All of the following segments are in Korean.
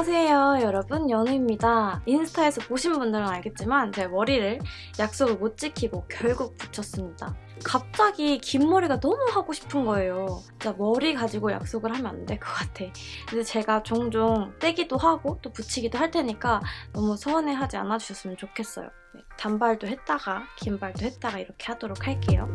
안녕하세요 여러분. 연우입니다. 인스타에서 보신 분들은 알겠지만 제 머리를 약속을 못 지키고 결국 붙였습니다. 갑자기 긴 머리가 너무 하고 싶은 거예요. 진짜 머리 가지고 약속을 하면 안 될 것 같아. 근데 제가 종종 떼기도 하고 또 붙이기도 할 테니까 너무 서운해하지 않아주셨으면 좋겠어요. 네, 단발도 했다가 긴 발도 했다가 이렇게 하도록 할게요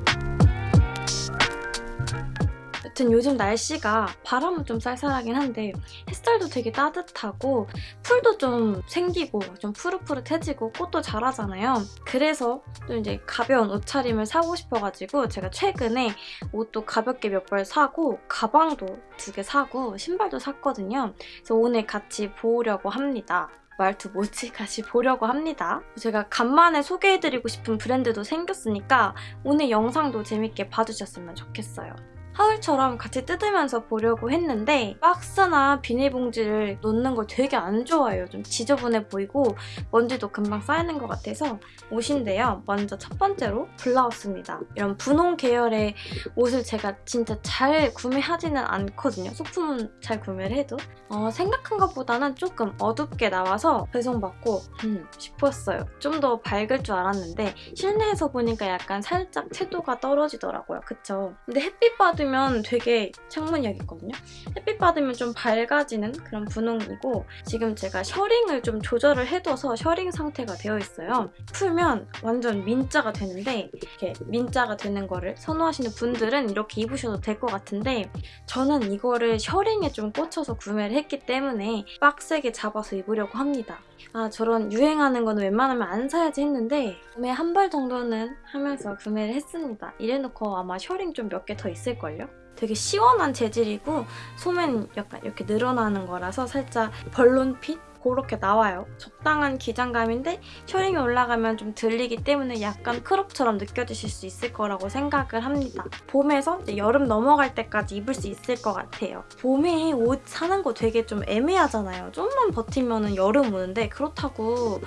여튼 요즘 날씨가 바람은 좀 쌀쌀하긴 한데 햇살도 되게 따뜻하고 풀도 좀 생기고 좀 푸릇푸릇해지고 꽃도 자라잖아요. 그래서 또 이제 가벼운 옷차림을 사고 싶어가지고 제가 최근에 옷도 가볍게 몇 벌 사고 가방도 두 개 사고 신발도 샀거든요. 그래서 오늘 같이 보려고 합니다. 말투 뭐지? 같이 보려고 합니다. 제가 간만에 소개해드리고 싶은 브랜드도 생겼으니까 오늘 영상도 재밌게 봐주셨으면 좋겠어요. 하울처럼 같이 뜯으면서 보려고 했는데 박스나 비닐봉지를 놓는 걸 되게 안 좋아해요. 좀 지저분해 보이고 먼지도 금방 쌓이는 것 같아서 옷인데요. 먼저 첫 번째로 블라우스입니다. 이런 분홍 계열의 옷을 제가 진짜 잘 구매하지는 않거든요. 소품은 잘 구매를 해도. 어, 생각한 것보다는 조금 어둡게 나와서 배송받고 음 싶었어요. 좀 더 밝을 줄 알았는데 실내에서 보니까 약간 살짝 채도가 떨어지더라고요. 그쵸? 근데 햇빛 받으 받으면 되게 창문이야겠거든요. 햇빛 받으면 좀 밝아지는 그런 분홍이고 지금 제가 셔링을 좀 조절을 해둬서 셔링 상태가 되어 있어요. 풀면 완전 민자가 되는데 이렇게 민자가 되는 거를 선호하시는 분들은 이렇게 입으셔도 될 것 같은데 저는 이거를 셔링에 좀 꽂혀서 구매를 했기 때문에 빡세게 잡아서 입으려고 합니다. 아 저런 유행하는 거는 웬만하면 안 사야지 했는데 구매 한벌 정도는 하면서 구매를 했습니다. 이래놓고 아마 셔링 좀 몇 개 더 있을걸요? 되게 시원한 재질이고 소면 약간 이렇게 늘어나는 거라서 살짝 벌룬핏? 그렇게 나와요. 적당한 기장감인데 셔링이 올라가면 좀 들리기 때문에 약간 크롭처럼 느껴지실 수 있을 거라고 생각을 합니다. 봄에서 여름 넘어갈 때까지 입을 수 있을 것 같아요. 봄에 옷 사는 거 되게 좀 애매하잖아요. 좀만 버티면 여름 오는데 그렇다고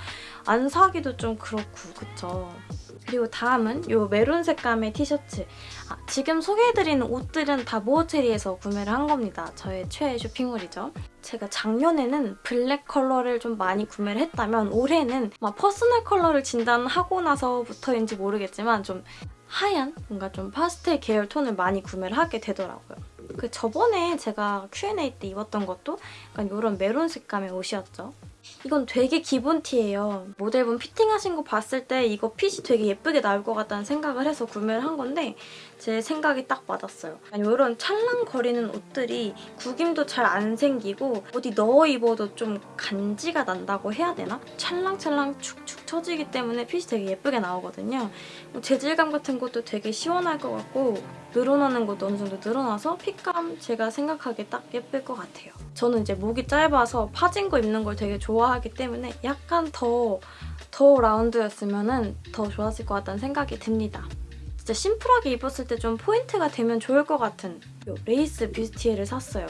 안 사기도 좀 그렇고 그쵸? 그리고 다음은 이 메론 색감의 티셔츠. 아, 지금 소개해드리는 옷들은 다 모어체리에서 구매를 한 겁니다. 저의 최애 쇼핑몰이죠. 제가 작년에는 블랙 컬러를 좀 많이 구매를 했다면 올해는 막 personal 컬러를 진단하고 나서부터인지 모르겠지만 좀 하얀 뭔가 좀 파스텔 계열 톤을 많이 구매를 하게 되더라고요. 그 저번에 제가 Q&A 때 입었던 것도 약간 이런 메론 색감의 옷이었죠. 이건 되게 기본 티예요. 모델분 피팅하신 거 봤을 때 이거 핏이 되게 예쁘게 나올 것 같다는 생각을 해서 구매를 한 건데 제 생각이 딱 맞았어요. 이런 찰랑거리는 옷들이 구김도 잘 안 생기고 어디 넣어 입어도 좀 간지가 난다고 해야 되나? 찰랑찰랑 축축 처지기 때문에 핏이 되게 예쁘게 나오거든요. 재질감 같은 것도 되게 시원할 것 같고 늘어나는 것도 어느 정도 늘어나서 핏감 제가 생각하기에 딱 예쁠 것 같아요. 저는 이제 목이 짧아서 파진 거 입는 걸 되게 좋아하기 때문에 약간 더, 더 라운드였으면 더 좋았을 것 같다는 생각이 듭니다. 진짜 심플하게 입었을 때 좀 포인트가 되면 좋을 것 같은 레이스 뷔스티에를 샀어요.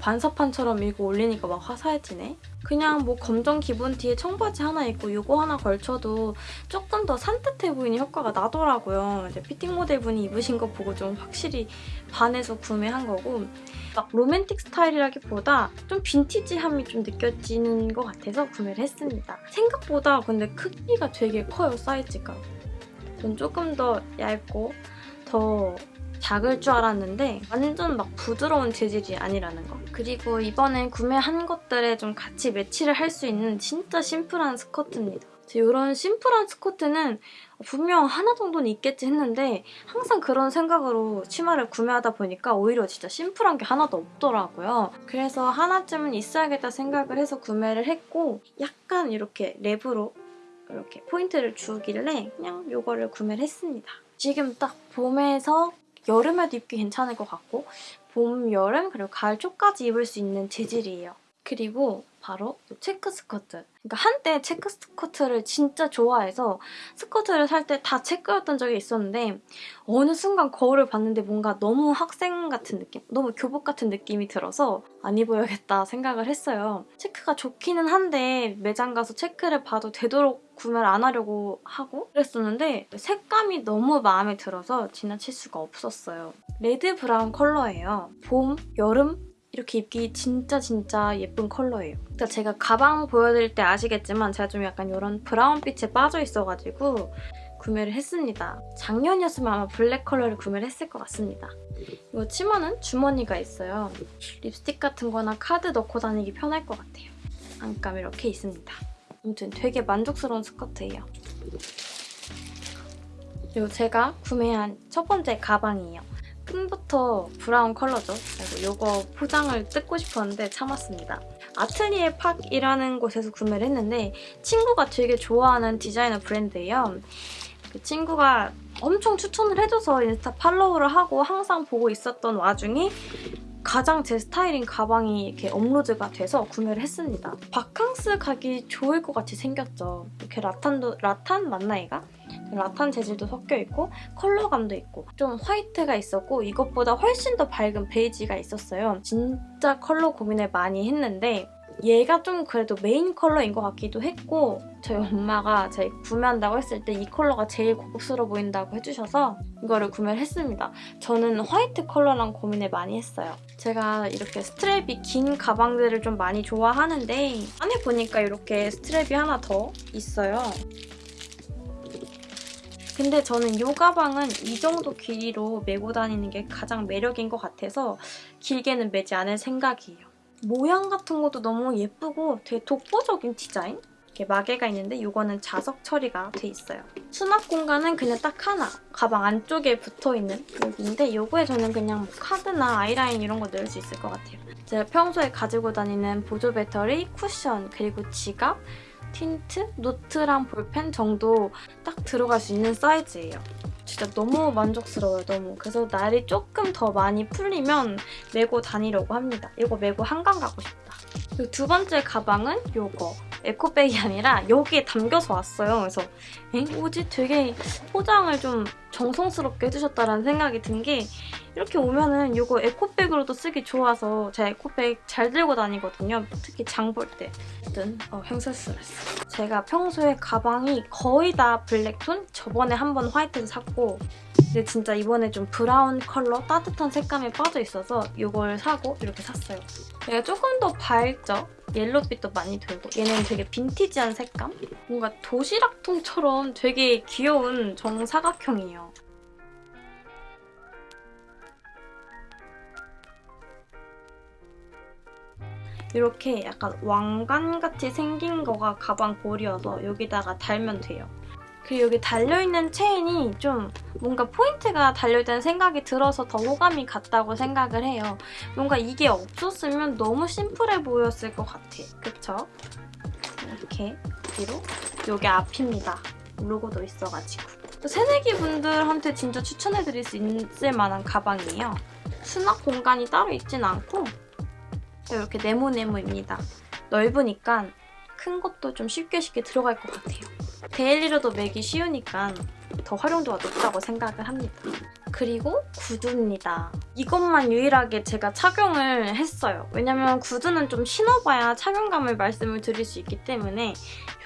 반사판처럼 이거 올리니까 막 화사해지네. 그냥 뭐 검정 기본 티에 청바지 하나 입고 이거 하나 걸쳐도 조금 더 산뜻해 보이는 효과가 나더라고요. 이제 피팅 모델분이 입으신 거 보고 좀 확실히 반해서 구매한 거고 막 로맨틱 스타일이라기보다 좀 빈티지함이 좀 느껴지는 것 같아서 구매를 했습니다. 생각보다 근데 크기가 되게 커요, 사이즈가. 전 조금 더 얇고 더 작을 줄 알았는데 완전 막 부드러운 재질이 아니라는 거. 그리고 이번에 구매한 것들에 좀 같이 매치를 할 수 있는 진짜 심플한 스커트입니다. 이런 심플한 스커트는 분명 하나 정도는 있겠지 했는데 항상 그런 생각으로 치마를 구매하다 보니까 오히려 진짜 심플한 게 하나도 없더라고요. 그래서 하나쯤은 있어야겠다 생각을 해서 구매를 했고 약간 이렇게 랩으로 이렇게 포인트를 주길래 그냥 이거를 구매를 했습니다. 지금 딱 봄에서 여름에도 입기 괜찮을 것 같고 봄, 여름, 그리고 가을 초까지 입을 수 있는 재질이에요. 그리고 바로 체크 스커트. 그러니까 한때 체크 스커트를 진짜 좋아해서 스커트를 살 때 다 체크였던 적이 있었는데 어느 순간 거울을 봤는데 뭔가 너무 학생 같은 느낌? 너무 교복 같은 느낌이 들어서 안 입어야겠다 생각을 했어요. 체크가 좋기는 한데 매장 가서 체크를 봐도 되도록 구매를 안 하려고 하고 그랬었는데 색감이 너무 마음에 들어서 지나칠 수가 없었어요. 레드 브라운 컬러예요. 봄, 여름 이렇게 입기 진짜 진짜 예쁜 컬러예요. 그러니까 제가 가방 보여드릴 때 아시겠지만 제가 좀 약간 이런 브라운빛에 빠져 있어가지고 구매를 했습니다. 작년이었으면 아마 블랙 컬러를 구매를 했을 것 같습니다. 이거 치마는 주머니가 있어요. 립스틱 같은 거나 카드 넣고 다니기 편할 것 같아요. 안감 이렇게 있습니다. 아무튼 되게 만족스러운 스커트예요. 그리고 제가 구매한 첫 번째 가방이에요. 끈부터 브라운 컬러죠. 그리고 이거 포장을 뜯고 싶었는데 참았습니다. 아뜰리에 팍이라는 곳에서 구매를 했는데 친구가 되게 좋아하는 디자이너 브랜드예요. 그 친구가 엄청 추천을 해줘서 인스타 팔로우를 하고 항상 보고 있었던 와중에 가장 제 스타일인 가방이 이렇게 업로드가 돼서 구매를 했습니다. 바캉스 가기 좋을 것 같이 생겼죠. 이렇게 라탄도 라탄 맞나 얘가? 라탄 재질도 섞여 있고 컬러감도 있고 좀 화이트가 있었고 이것보다 훨씬 더 밝은 베이지가 있었어요. 진짜 컬러 고민을 많이 했는데 얘가 좀 그래도 메인 컬러인 것 같기도 했고 저희 엄마가 제 구매한다고 했을 때 이 컬러가 제일 고급스러워 보인다고 해주셔서 이거를 구매를 했습니다. 저는 화이트 컬러랑 고민을 많이 했어요. 제가 이렇게 스트랩이 긴 가방들을 좀 많이 좋아하는데 안에 보니까 이렇게 스트랩이 하나 더 있어요. 근데 저는 이 가방은 이 정도 길이로 메고 다니는 게 가장 매력인 것 같아서 길게는 매지 않을 생각이에요. 모양 같은 것도 너무 예쁘고 되게 독보적인 디자인? 이렇게 마개가 있는데 이거는 자석 처리가 돼 있어요. 수납 공간은 그냥 딱 하나. 가방 안쪽에 붙어있는 여기인데 이거에 저는 그냥 뭐 카드나 아이라인 이런 거 넣을 수 있을 것 같아요. 제가 평소에 가지고 다니는 보조 배터리, 쿠션, 그리고 지갑, 틴트, 노트랑 볼펜 정도 딱 들어갈 수 있는 사이즈예요. 진짜 너무 만족스러워요, 너무. 그래서 날이 조금 더 많이 풀리면 메고 다니려고 합니다. 이거 메고 한강 가고 싶다. 그리고 두 번째 가방은 이거. 에코백이 아니라 여기에 담겨서 왔어요. 그래서 엥? 뭐지? 되게 포장을 좀 정성스럽게 해주셨다는 생각이 든 게 이렇게 오면은 이거 에코백으로도 쓰기 좋아서 제가 에코백 잘 들고 다니거든요. 특히 장 볼 때. 어쨌든 어, 횡설수설했어 제가 평소에 가방이 거의 다 블랙톤? 저번에 한 번 화이트도 샀고 근데 진짜 이번에 좀 브라운 컬러 따뜻한 색감에 빠져있어서 이걸 사고 이렇게 샀어요. 얘가 조금 더 밝죠? 옐로빛도 많이 돌고 얘는 되게 빈티지한 색감? 뭔가 도시락통처럼 되게 귀여운 정사각형이에요. 이렇게 약간 왕관같이 생긴 거가 가방 볼이어서 여기다가 달면 돼요. 그리고 여기 달려있는 체인이 좀 뭔가 포인트가 달려있다는 생각이 들어서 더 호감이 갔다고 생각을 해요. 뭔가 이게 없었으면 너무 심플해 보였을 것 같아. 그쵸? 이렇게 뒤로 여기 앞입니다. 로고도 있어가지고. 새내기 분들한테 진짜 추천해드릴 수 있을 만한 가방이에요. 수납 공간이 따로 있진 않고 이렇게 네모네모입니다. 넓으니까 큰 것도 좀 쉽게 쉽게 들어갈 것 같아요. 데일리로도 매기 쉬우니까 더 활용도가 높다고 생각을 합니다. 그리고 구두입니다. 이것만 유일하게 제가 착용을 했어요. 왜냐면 구두는 좀 신어봐야 착용감을 말씀을 드릴 수 있기 때문에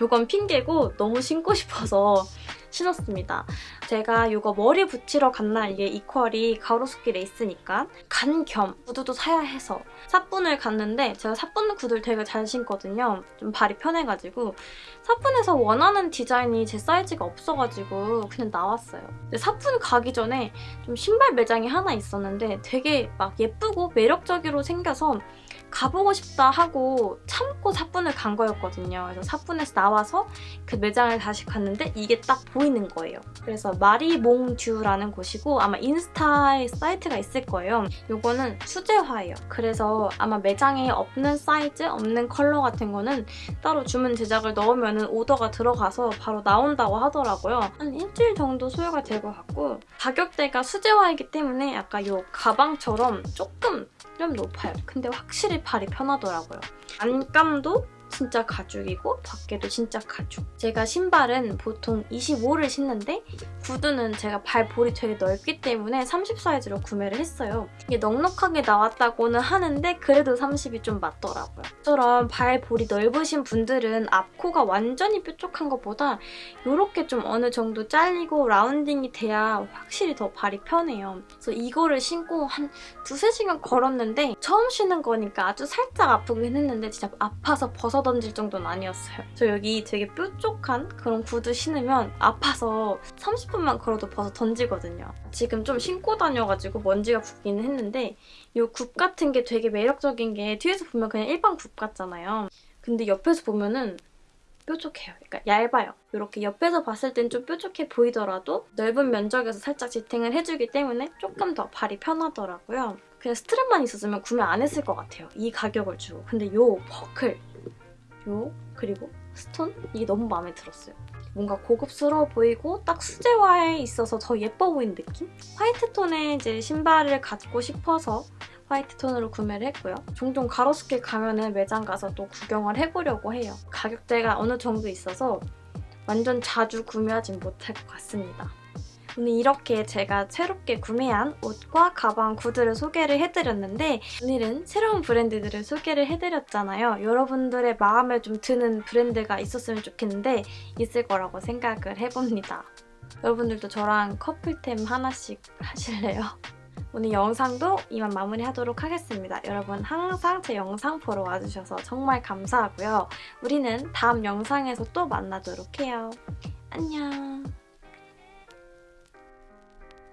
이건 핑계고 너무 신고 싶어서 신었습니다. 제가 이거 머리 붙이러 간 날 이게 이퀄이 가로수길 레이스니까 간 겸 구두도 사야 해서 사뿐을 갔는데 제가 사뿐 구두를 되게 잘 신거든요. 좀 발이 편해가지고 사뿐에서 원하는 디자인이 제 사이즈가 없어가지고 그냥 나왔어요. 사뿐 가기 전에 좀 신발 매장이 하나 있었는데 되게 막 예쁘고 매력적으로 생겨서 가보고 싶다 하고 참고 사뿐을 간 거였거든요. 그래서 사뿐에서 나와서 그 매장을 다시 갔는데 이게 딱 보이는 거예요. 그래서 마리몽듀라는 곳이고 아마 인스타에 사이트가 있을 거예요. 이거는 수제화예요. 그래서 아마 매장에 없는 사이즈, 없는 컬러 같은 거는 따로 주문 제작을 넣으면 오더가 들어가서 바로 나온다고 하더라고요. 한 일주일 정도 소요가 될 것 같고 가격대가 수제화이기 때문에 약간 이 가방처럼 조금 좀 높아요. 근데 확실히 발이 편하더라고요. 안감도 진짜 가죽이고 밖에도 진짜 가죽. 제가 신발은 보통 25를 신는데 구두는 제가 발 볼이 되게 넓기 때문에 30 사이즈로 구매를 했어요. 이게 넉넉하게 나왔다고는 하는데 그래도 30이 좀 맞더라고요. 저처럼 발 볼이 넓으신 분들은 앞코가 완전히 뾰족한 것보다 이렇게 좀 어느 정도 잘리고 라운딩이 돼야 확실히 더 발이 편해요. 그래서 이거를 신고 한 두세 시간 걸었는데 처음 신는 거니까 아주 살짝 아프긴 했는데 진짜 아파서 벗어 던질 정도는 아니었어요. 저 여기 되게 뾰족한 그런 구두 신으면 아파서 30분만 걸어도 벗어 던지거든요. 지금 좀 신고 다녀가지고 먼지가 붙기는 했는데 이 굽 같은 게 되게 매력적인 게 뒤에서 보면 그냥 일반 굽 같잖아요. 근데 옆에서 보면은 뾰족해요. 그러니까 얇아요. 이렇게 옆에서 봤을 땐 좀 뾰족해 보이더라도 넓은 면적에서 살짝 지탱을 해주기 때문에 조금 더 발이 편하더라고요. 그냥 스트랩만 있었으면 구매 안 했을 것 같아요. 이 가격을 주고. 근데 요 버클, 요 그리고 스톤 이게 너무 마음에 들었어요. 뭔가 고급스러워 보이고 딱 수제화에 있어서 더 예뻐 보이는 느낌? 화이트 톤의 이제 신발을 갖고 싶어서 화이트 톤으로 구매를 했고요. 종종 가로수길 가면은 매장 가서 또 구경을 해보려고 해요. 가격대가 어느 정도 있어서 완전 자주 구매하진 못할 것 같습니다. 오늘 이렇게 제가 새롭게 구매한 옷과 가방, 구두를 소개를 해드렸는데 오늘은 새로운 브랜드들을 소개를 해드렸잖아요. 여러분들의 마음에 좀 드는 브랜드가 있었으면 좋겠는데 있을 거라고 생각을 해봅니다. 여러분들도 저랑 커플템 하나씩 하실래요? 오늘 영상도 이만 마무리하도록 하겠습니다. 여러분 항상 제 영상 보러 와주셔서 정말 감사하고요. 우리는 다음 영상에서 또 만나도록 해요. 안녕.